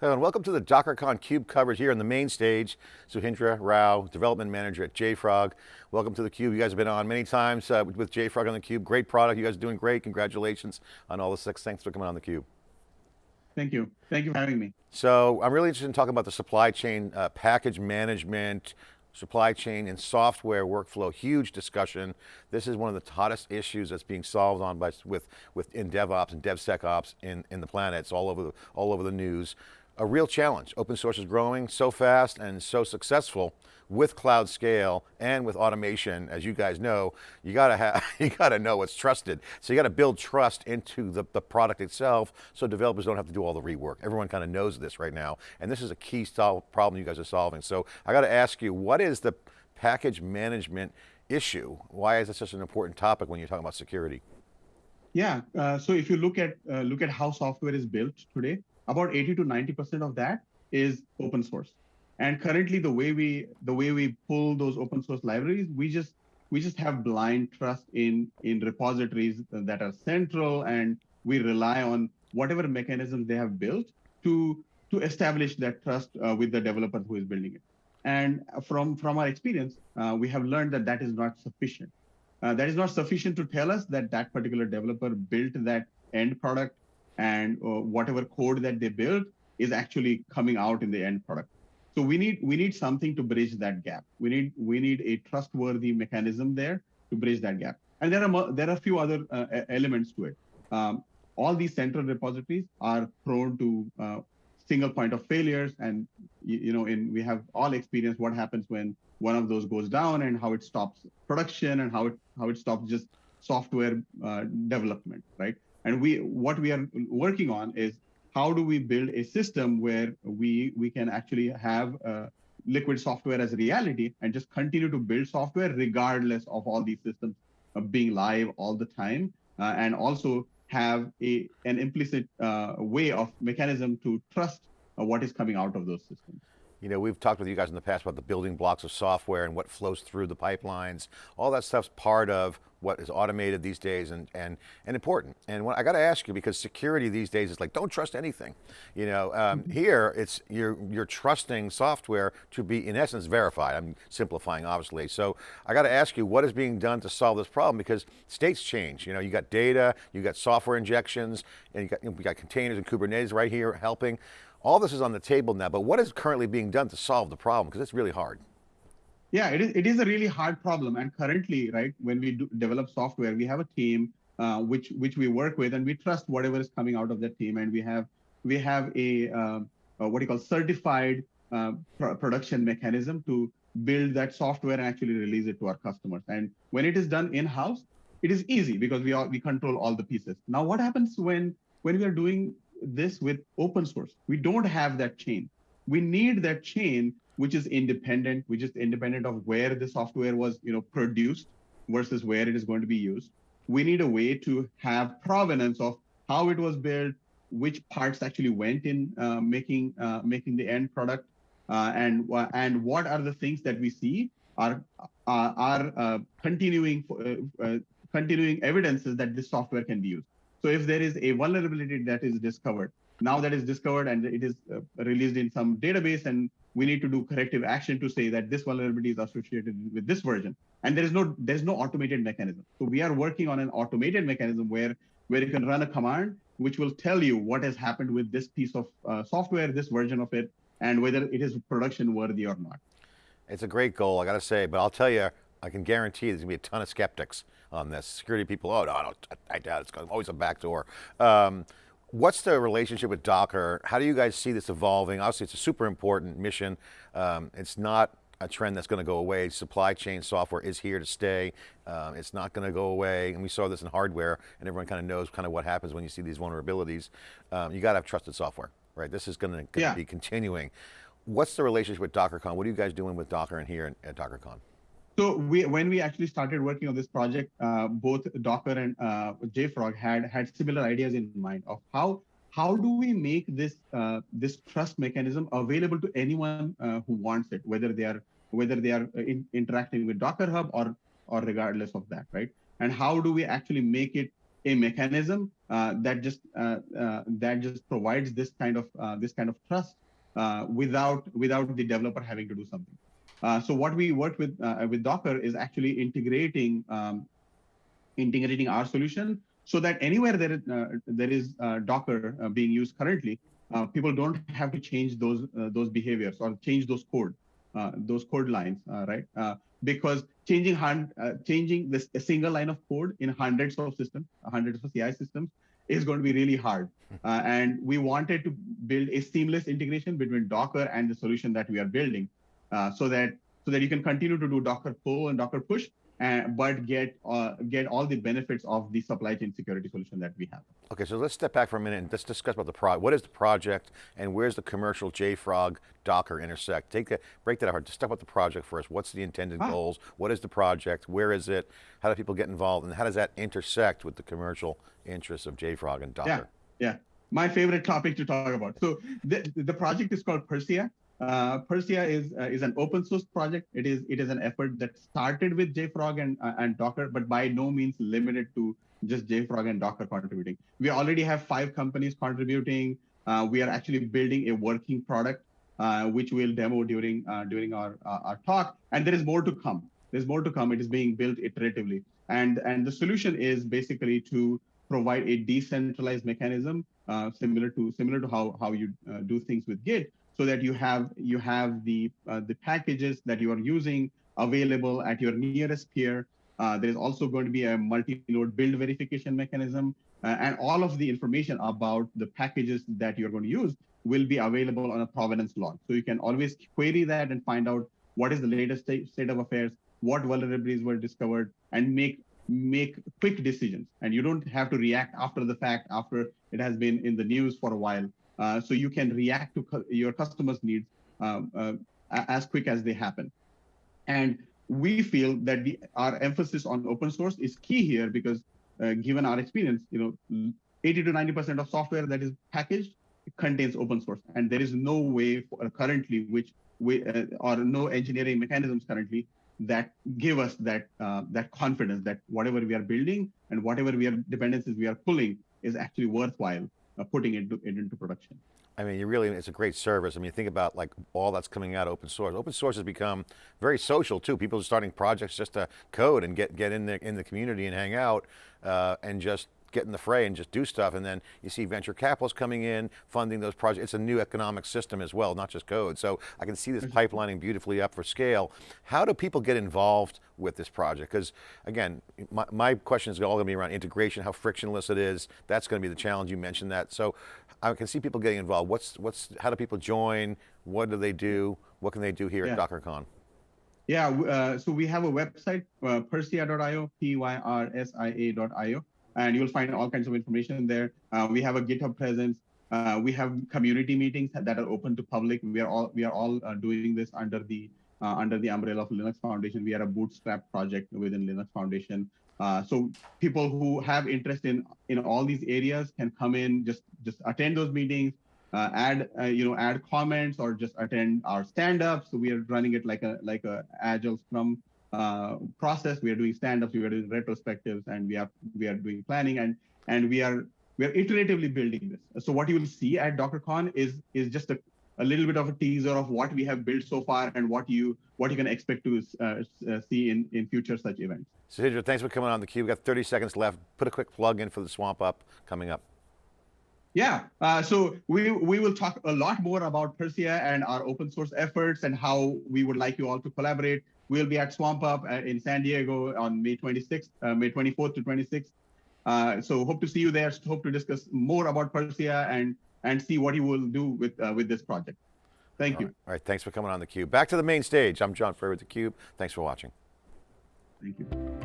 Hello and welcome to the DockerCon CUBE coverage here on the main stage. Sudhindra Rao, Development Manager at JFrog. Welcome to the CUBE. You guys have been on many times uh, with JFrog on the CUBE. Great product, you guys are doing great. Congratulations on all the success. Thanks for coming on the CUBE. Thank you. Thank you for having me. So I'm really interested in talking about the supply chain uh, package management, supply chain and software workflow, huge discussion. This is one of the hottest issues that's being solved on by, with, with in DevOps and DevSecOps in, in the planet. It's all over the, all over the news a real challenge. Open source is growing so fast and so successful with cloud scale and with automation, as you guys know, you got to have, you got to know what's trusted. So you got to build trust into the, the product itself so developers don't have to do all the rework. Everyone kind of knows this right now. And this is a key problem you guys are solving. So I got to ask you, what is the package management issue? Why is this such an important topic when you're talking about security? Yeah, uh, so if you look at uh, look at how software is built today, about 80 to 90% of that is open source. And currently the way we the way we pull those open source libraries, we just we just have blind trust in in repositories that are central and we rely on whatever mechanisms they have built to to establish that trust uh, with the developer who is building it. And from from our experience, uh, we have learned that that is not sufficient. Uh, that is not sufficient to tell us that that particular developer built that end product and uh, whatever code that they build is actually coming out in the end product. So we need we need something to bridge that gap. We need we need a trustworthy mechanism there to bridge that gap. And there are there are a few other uh, elements to it. Um, all these central repositories are prone to uh, single point of failures, and you, you know, in we have all experienced what happens when one of those goes down and how it stops production and how it how it stops just software uh, development, right? And we what we are working on is how do we build a system where we we can actually have uh, liquid software as a reality and just continue to build software regardless of all these systems uh, being live all the time, uh, and also have a an implicit uh, way of mechanism to trust uh, what is coming out of those systems. You know, we've talked with you guys in the past about the building blocks of software and what flows through the pipelines. All that stuff's part of what is automated these days and, and, and important. And what, I got to ask you, because security these days is like, don't trust anything. You know, um, mm-hmm. here it's, you're, you're trusting software to be in essence verified. I'm simplifying obviously. So I got to ask you, what is being done to solve this problem? Because states change, you know, you got data, you got software injections, and you got, you got containers and Kubernetes right here helping. All this is on the table now, but what is currently being done to solve the problem? Because it's really hard. Yeah, it is, it is a really hard problem. And currently, right, when we do develop software, we have a team uh, which which we work with, and we trust whatever is coming out of that team. And we have we have a, uh, a what do you call certified uh, pr production mechanism to build that software and actually release it to our customers. And when it is done in-house, it is easy because we are we control all the pieces. Now, what happens when when we are doing this with open source? We don't have that chain. We need that chain which is independent, which is independent of where the software was, you know, produced versus where it is going to be used. We need a way to have provenance of how it was built, which parts actually went in uh, making uh, making the end product, uh, and and what are the things that we see are uh, are uh, continuing uh, continuing evidences that this software can be used. So if there is a vulnerability that is discovered, now that is discovered and it is released in some database and we need to do corrective action to say that this vulnerability is associated with this version. And there is no there's no automated mechanism. So we are working on an automated mechanism where where you can run a command which will tell you what has happened with this piece of uh, software, this version of it, and whether it is production worthy or not. It's a great goal, I got to say, but I'll tell you, I can guarantee there's going to be a ton of skeptics on this. Security people, oh, no, no I doubt it's always a backdoor. Um, What's the relationship with Docker? How do you guys see this evolving? Obviously it's a super important mission. Um, it's not a trend that's going to go away. Supply chain software is here to stay. Um, it's not going to go away. And we saw this in hardware and everyone kind of knows kind of what happens when you see these vulnerabilities. Um, you got to have trusted software, right? This is going to, yeah. be continuing. What's the relationship with DockerCon? What are you guys doing with Docker and here at DockerCon? So we, when we actually started working on this project, uh, both Docker and uh, JFrog had had similar ideas in mind of how how do we make this uh, this trust mechanism available to anyone uh, who wants it, whether they are whether they are uh, in, interacting with Docker Hub or or regardless of that, right? And how do we actually make it a mechanism uh, that just that just provides this kind of this kind of trust without without the developer having to do something. Uh, so what we worked with with Docker is actually integrating um, integrating our solution so that anywhere there is, there is Docker being used currently, people don't have to change those those behaviors or change those code those code lines, right? because changing hand, uh, changing this a single line of code in hundreds of systems, hundreds of CI systems is going to be really hard. Uh, and we wanted to build a seamless integration between Docker and the solution that we are building, uh, so that so that you can continue to do Docker pull and Docker push, uh, but get uh, get all the benefits of the supply chain security solution that we have. Okay, so let's step back for a minute and let's discuss about the project. What is the project and where's the commercial JFrog Docker intersect? Take that, break that apart, just talk about the project first. What's the intended ah. goals? What is the project? Where is it? How do people get involved? And how does that intersect with the commercial interests of JFrog and Docker? Yeah, yeah. My favorite topic to talk about. So the, the project is called Pyrsia. Uh, Pyrsia is uh, is an open source project. It is it is an effort that started with JFrog and uh, and Docker, but by no means limited to just JFrog and Docker contributing. We already have five companies contributing. Uh, we are actually building a working product, uh, which we'll demo during uh, during our our talk. And there is more to come. There's more to come. It is being built iteratively, and and the solution is basically to provide a decentralized mechanism similar to similar to how how you do things with Git so that you have you have the uh, the packages that you are using available at your nearest peer. Uh, there is also going to be a multi-node build verification mechanism, uh, and all of the information about the packages that you're going to use will be available on a provenance log. So you can always query that and find out what is the latest state, state of affairs, what vulnerabilities were discovered, and make make quick decisions. And you don't have to react after the fact, after it has been in the news for a while. Uh, so you can react to cu your customers' needs um, uh, as quick as they happen. And we feel that the, our emphasis on open source is key here because uh, given our experience, you know, 80 to 90% of software that is packaged contains open source. And there is no way for, currently which we, uh, or no engineering mechanisms currently that give us that uh, that confidence that whatever we are building and whatever we are dependencies we are pulling is actually worthwhile putting it, into, it into production. I mean, you really, it's a great service. I mean, think about like all that's coming out open source. Open source has become very social too. People are starting projects just to code and get, get in the, in the community and hang out uh, and just get in the fray and just do stuff. And then you see venture capitalists coming in, funding those projects. It's a new economic system as well, not just code. So I can see this mm-hmm. pipelining beautifully up for scale. How do people get involved with this project? Because again, my, my question is all going to be around integration, how frictionless it is. That's going to be the challenge. You mentioned that. So I can see people getting involved. What's, what's, how do people join? What do they do? What can they do here yeah. at DockerCon? Yeah, uh, so we have a website, uh, Pyrsia.io, P-Y-R-S-I-A.io and you'll find all kinds of information there. Uh, we have a GitHub presence. Uh, we have community meetings that are open to public. We are all we are all uh, doing this under the uh, under the umbrella of Linux Foundation. We are a bootstrap project within Linux Foundation. Uh, so people who have interest in in all these areas can come in, just just attend those meetings, uh, add you know add comments or just attend our stand-ups. So we are running it like a like a agile Scrum uh, process. We are doing stand-ups, we are doing retrospectives, and we are we are doing planning, and and we are we are iteratively building this. So what you will see at DockerCon is is just a, a little bit of a teaser of what we have built so far and what you what you can expect to uh, uh see in in future such events. Sahidra, thanks for coming on the Cube. We've got 30 seconds left. Put a quick plug in for the Swamp Up coming up. Yeah, uh, so we we will talk a lot more about Pyrsia and our open source efforts and how we would like you all to collaborate. We'll be at Swamp Up uh, in San Diego on May 26th, uh, May 24th to 26th. Uh, so hope to see you there. Hope to discuss more about Pyrsia and and see what you will do with uh, with this project. Thank All you. Right. All right, thanks for coming on theCUBE. Back to the main stage. I'm John Furrier with theCUBE. Thanks for watching. Thank you.